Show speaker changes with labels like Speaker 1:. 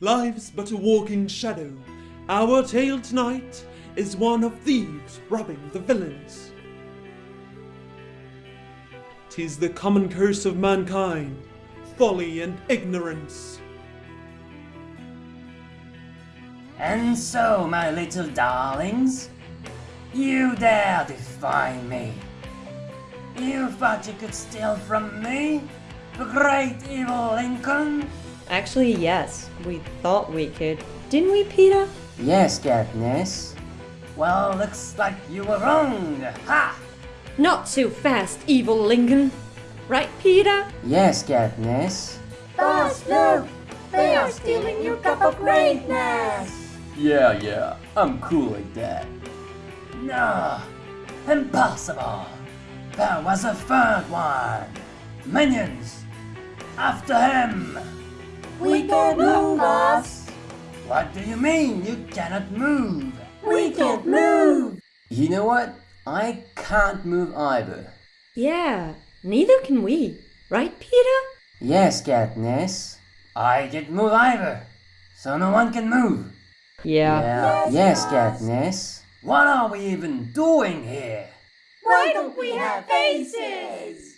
Speaker 1: Life's but a walking shadow. Our tale tonight is one of thieves robbing the villains. Tis the common curse of mankind, folly and ignorance.
Speaker 2: And so, my little darlings, you dare defy me. You thought you could steal from me, the great evil Lincoln?
Speaker 3: Actually, yes, we thought we could. Didn't we, Peter?
Speaker 2: Yes, Katniss. Well, looks like you were wrong. Ha!
Speaker 3: Not too fast, evil Lincoln. Right, Peter?
Speaker 2: Yes, Katniss.
Speaker 4: Boss, look! They are stealing your cup of greatness!
Speaker 2: Yeah, yeah, I'm cool like that. No, impossible. There was a third one. Minions, after him.
Speaker 4: We can't move, boss!
Speaker 2: What do you mean you cannot move?
Speaker 4: We can't move!
Speaker 2: You know what? I can't move either.
Speaker 3: Yeah, neither can we. Right, Peter?
Speaker 2: Yes, Katniss. I can't move either. So no one can move.
Speaker 3: Yeah.
Speaker 2: Yeah. Yes, Katniss. What are we even doing here?
Speaker 4: Why don't we have faces?